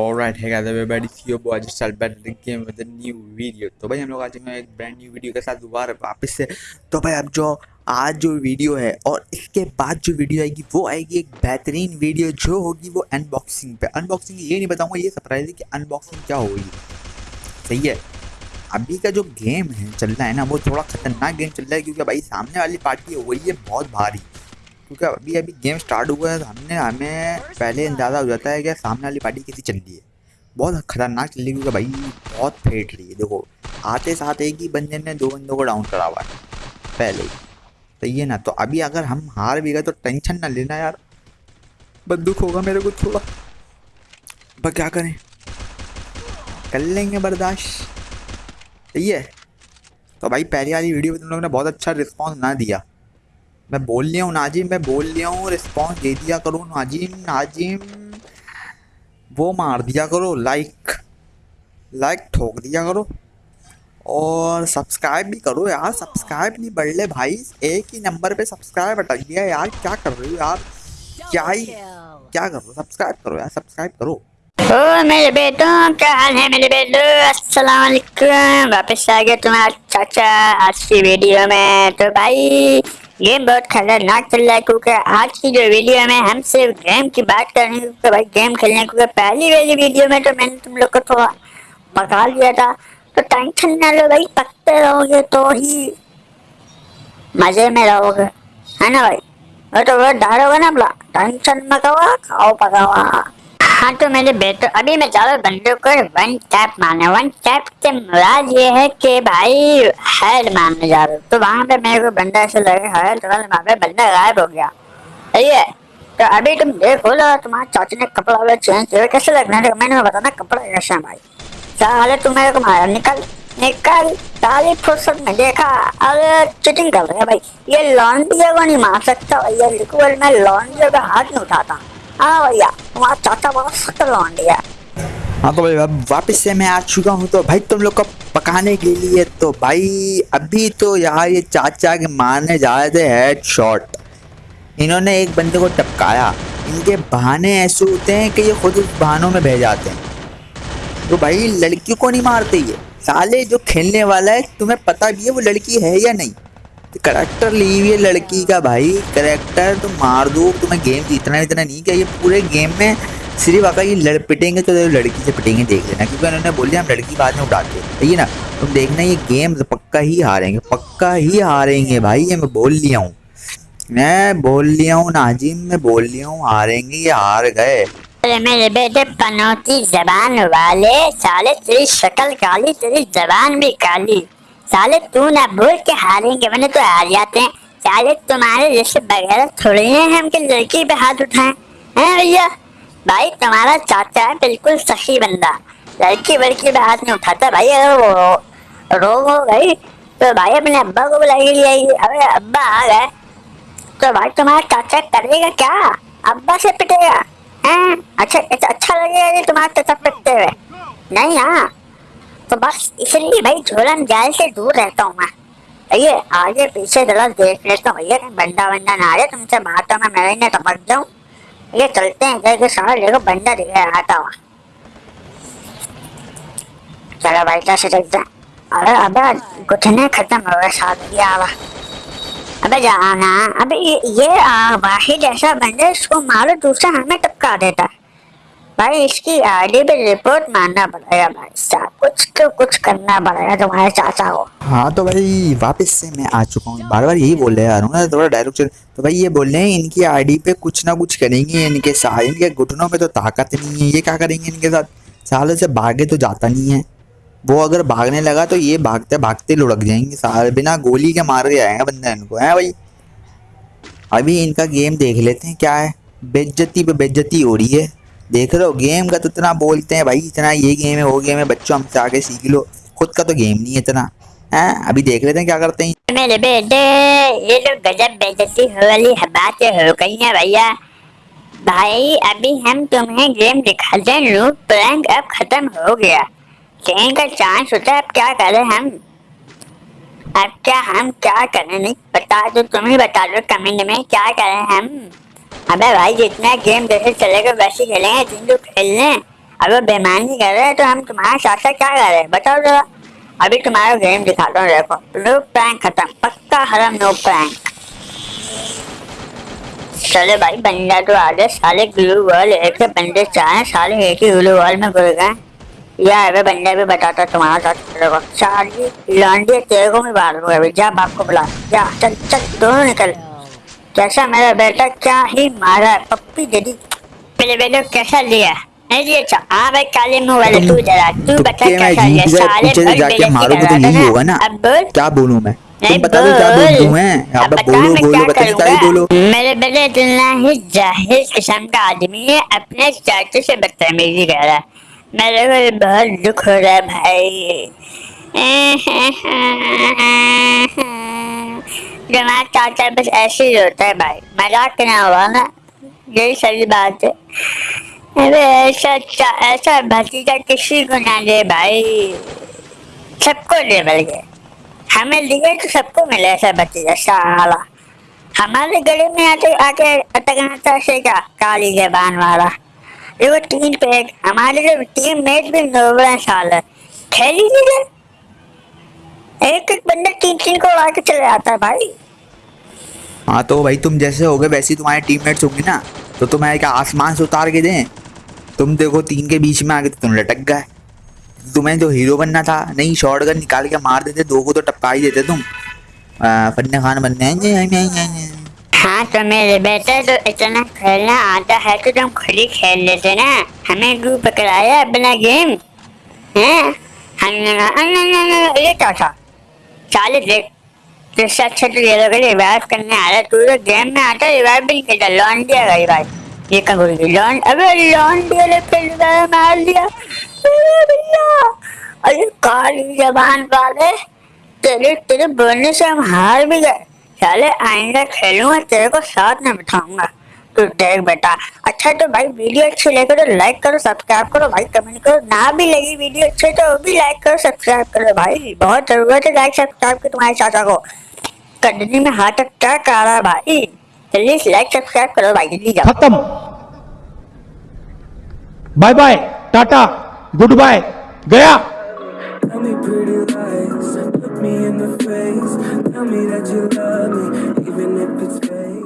Alright, hey guys, everybody, see your boy just started back the game with a new video. तो भाई हम लोग आज हैं एक ब्रांड न्यू वीडियो के साथ दोबारा वापस से तो भाई अब जो आज जो वीडियो है और इसके बाद जो वीडियो आएगी वो आएगी एक बेहतरीन वीडियो जो होगी वो अनबॉक्सिंग पे। अनबॉक्सिंग ये नहीं बताऊँगा ये सरप्राइज़ है कि अनबॉक्सिंग क्या होगी। सही है? अभी का जो गेम है चल रहा है ना वो थोड़ा खतरनाक गेम चल रहा है क्योंकि भाई सामने वाली पार्टी है वही है बहुत भारी। क्योंकि अभी अभी गेम स्टार्ट हुआ है तो हमने हमें पहले अंदाज़ा हो जाता है कि सामने वाली पार्टी कैसी चल रही है। बहुत खतरनाक चल रही है क्योंकि भाई, बहुत फेट रही है। देखो, आते साथ एक ही बंदे ने दो बंदों को डाउन करा हुआ है, पहले ही। तो ये ना तो अभी अगर हम हार भी गए तो टेंशन ना लेना यार। बंदूक होगा मेरे को थोड़ा। पर क्या करें? कर लेंगे बर्दाश्त। सही है। तो भाई, पहली वाली वीडियो में तुम लोगों ने बहुत अच्छा रिस्पॉन्स ना दिया। मैं बोल लिया हूँ, नाजिम, मैं बोल लिया हूँ रिस्पॉन्स दे दिया करो, नाजिम नाजिम। वो मार दिया करो लाइक लाइक ठोक दिया करो। और सब्सक्राइब भी करो यार सब्सक्राइब नहीं बढ़ ले भाई। एक ही नंबर पे सब्सक्राइब अटक गया यार, क्या कर रहे हो यार? क्या ही, क्या कर रहे हो? सब्सक्राइब करो यार सब्सक्राइब करो। ओ, मेरे बेटों, क्या हाल है मेरे बेटो? अस्सलाम वालेकुम वापस आ गया तुम्हारा चाचा आज की वीडियो में। तो भाई गेम बहुत खतरनाक चल रहा है क्योंकि आज की जो वीडियो में हम सिर्फ़ गेम की बात कर रहे हैं, क्योंकि भाई गेम खेलने क्योंकि पहली वाली वीडियो में तो मैंने तुम लोग को थोड़ा पका लिया था। तो टेंशन ना लो भाई, पकते रहोगे तो ही मज़े में रहोगे। है ना भाई? वो तो वो होगा ना बोला टेंशन मत खाओ पकावा हाँ तो मेरे बेटे, अभी मैं चारों बंदों को वन टैप मारने। वन टैप से मुराद ये है कि भाई हेड मारने जा रहे तो वहाँ पे मेरे को बंदा ऐसे लगे, हेड तो वहाँ पे बंदा गायब हो गया। सही है? तो अभी तुम देखो लो तुम्हारे चाची ने कपड़ा वाला चेंज किया। कैसे लगना है मैंने बताना कपड़ा कैसा है भाई। साले, तुम मेरे को मारा। निकल निकल सारी फुर्सत में देखा। अरे, चिटिंग कर रहे भाई। ये लॉन्ड्री को नहीं मार सकता। भैया लिक्विड में लॉन्ड्री का हाथ नहीं उठाता। हाँ। भैया तो भाई, अब वापस से मैं आ चुका हूँ तो भाई तुम लोग को पकाने के लिए तो भाई, अभी तो यार ये चाचा के मारने जा रहे थे हेड शॉट इन्होंने एक बंदे को टपकाया। इनके बहाने ऐसे होते हैं कि ये खुद उस बहानों में बह जाते हैं। तो भाई लड़कियों को नहीं मारते ये। साले जो खेलने वाला है, तुम्हें पता भी है वो लड़की है या नहीं? करेक्टर ली हुई है लड़की का भाई। करेक्टर तो मार दो, तुम्हें गेम जीतना इतना नहीं क्या। ये पूरे गेम में सिर्फ़ अगर ये लड़ पिटेंगे तो लड़की से पिटेंगे, देख लेना। क्योंकि उन्होंने बोल दिया, हम लड़की बाद में उठाते ठीक है ना? तुम देखना, ये गेम पक्का ही हारेंगे, पक्का ही हारेंगे भाई, ये मैं बोल लिया हूँ। मैं बोल लिया हूँ, नाजिम, मैं बोल लिया हूँ, हारेंगे, ये हार गए। मेरे बेटे, पनौती जबान वाले, साले तेरी शक्ल काली, तेरी जबान भी काली। साले तू ना भूल के हारेंगे मैंने तो हार जाते हैं। साले तुम्हारे जैसे बगैर थोड़े हैं हम के लड़की पे हाथ उठाए। हैं भैया? भाई तुम्हारा चाचा है बिल्कुल सही बंदा। लड़की बड़की पे हाथ नहीं उठाता भाई, अगर वो रोग हो गई तो भाई अपने अब्बा को बुलाई लिया अरे अब्बा आ गए। तो भाई तुम्हारा चाचा करेगा क्या? अब्बा से पिटेगा? हैं? अच्छा अच्छा लगेगा तुम्हारा चाचा पिटते हुए। नहीं हाँ तो बस इसलिए भाई झोलन जाल से दूर रहता हूँ मैं। ये आगे पीछे जरा देख लेता हूँ। भैया बंदा बंदा ना आ रहे तुमसे बातों में मैं ने तो मर जाऊँ। ये चलते हैं जैसे समझ देखो बंदा दिख रहा आता हुआ। चलो भाई कैसे चलते हैं। अरे अबे घुटने खत्म हो गए साथ दिया हुआ। अबे जाना। अबे ये, ये वाहिद ऐसा बंदा इसको मारो दूसरा हमें टपका देता है। भाई, इसकी आईडी पे रिपोर्ट मारना पड़ेगा भाई साहब। कुछ तो कुछ करना पड़ेगा तुम्हारे चाचा को। हाँ तो भाई, वापस से मैं आ चुका हूँ। बार बार यही बोल रहे यार ना थोड़ा डायरेक्ट तो भाई ये बोल रहे हैं, इनकी आईडी पे कुछ ना कुछ करेंगे, इनके साथ इनके घुटनों में तो ताकत नहीं है। ये क्या करेंगे इनके साथ? सालों से भागे तो जाता नहीं है। वो अगर भागने लगा तो ये भागते भागते लुढ़क जाएँगे सारे बिना गोली के मार के आएँगे बंदा इनको, है भाई? अभी इनका गेम देख लेते हैं, क्या है। बेज्जती पे बेज्जती हो रही है। देख रहे हो गेम का तो इतना बोलते हैं भाई, इतना ये गेम है, वो गेम है, बच्चों हमसे आगे सीख लो। खुद का तो गेम नहीं है इतना। है? अभी देख लेते हैं क्या करते हैं। मेरे बेटे, ये लोग गजब बेइज्जती हो वाली बातें हो गई हैं भैया। भाई, अभी हम तुम्हें गेम दिखाते हैं रूप प्रैंक अब खत्म हो गया। चैन का चांस होता है, अब क्या करें हम? अब क्या हम क्या करें? नहीं, बता दो तुम ही बता दो कमेंट में क्या करें हम? अबे भाई, जितना गेम जैसे चलेगा वैसे खेलेंगे जिन जो खेलने अगर बेमानी कर रहे हैं तो हम तुम्हारा साथ क्या कर रहे हैं? बताओ जरा। अभी तुम्हारा गेम दिखाता हूँ, देखो। नो प्रैंक खत्म। पक्का हरम नो प्रैंक चले भाई बंदा तो आ गए साले ग्लू वॉल एक बंदे चाहे साले एक ही ग्लू वॉल में घुल गए। या, अबे बंदा भी बताता तुम्हारा साथ। चलेगा साली, लॉन्डी, तेरे को भी मार दूँगा अभी। जा, बाप को बुला। जा, चल चल, दोनों निकल। कैसा मेरा बेटा क्या ही मारा पप्पी दे दी पहले बेटो कैसा लिया नहीं लिया अच्छा हाँ भाई काले मुँह वाले तू जरा तू तो बता कैसा लिया? साले पीछे जाके मारोगे तो यही होगा ना। अब बोल। क्या बोलूँ मैं? तुम बता दो क्या बोल। बोलूँ मैं? अब बोलो बोलो बोलो। मेरे बेटे इतना ही जाहिल किस्म का आदमी है अपने चाचे से बदतमीजी कर रहा है। मेरे को बहुत दुख हो रहा है भाई। जमा चाचा बस ऐसे ही होता है भाई मज़ाक ना हुआ ना? यही सही बात है। अरे ऐसा ऐसा भतीजा किसी को ना दे भाई सबको दे बल्कि हमें लिए तो सबको मिले ऐसा भतीजा, साला। हमारे गले में आके आके अटकना था से क्या काली जबान वाला। ये वो तीन पे हमारे जो टीम मेट भी नोबड़ा साल। है खेली नहीं एक एक बंदा तीन तीन को उड़ा के चले आता है भाई। हाँ तो भाई तुम जैसे हो गए वैसे तुम्हारे टीममेट्स होंगे ना। तो तुम्हें क्या आसमान से उतार के दें। तुम देखो तीन के बीच में आके तो तुम लटक गए। तुम्हें जो हीरो बनना था। नहीं शॉर्ट गन निकाल के मार देते दो को तो टपका ही देते तुम। फन्ने खान बनने हाँ। तो मेरे बेटे तो इतना खेलना आता है तो तुम खुद ही खेल लेते ना। हमें गू पकड़ाया अपना गेम हैं? हमने कहा, "अन, अन, अन, अन, ये क्या था? चालीस तो रिवाइव करने आ रहा तू तो गेम में आता रिवाइव भी नहीं करता। दिया भाई ये लॉन अबे दिया ने फिर रिवाइव मार दिया अरे भैया, अरे वाले, तेरे तेरे बोलने से हम हार भी गए। साले आइंदा खेलूँगा, तेरे को साथ में बिठाऊँगा। देख बेटा। अच्छा तो भाई वीडियो अच्छी लगे तो लाइक करो सब्सक्राइब करो भाई कमेंट करो। ना भी लगी वीडियो अच्छी तो भी लाइक करो सब्सक्राइब करो भाई। बहुत ज़रूरत है लाइक सब्सक्राइब की तुम्हारे चाचा को। कंडनी में हार्ट अटैक आ रहा है भाई। जल्दी लाइक सब्सक्राइब करो भाई जल्दी जाओ। खत्म। Bye bye tata goodbye गया। Tell me pretty lies, look me in the face. Tell me that you love me, even if it's fake.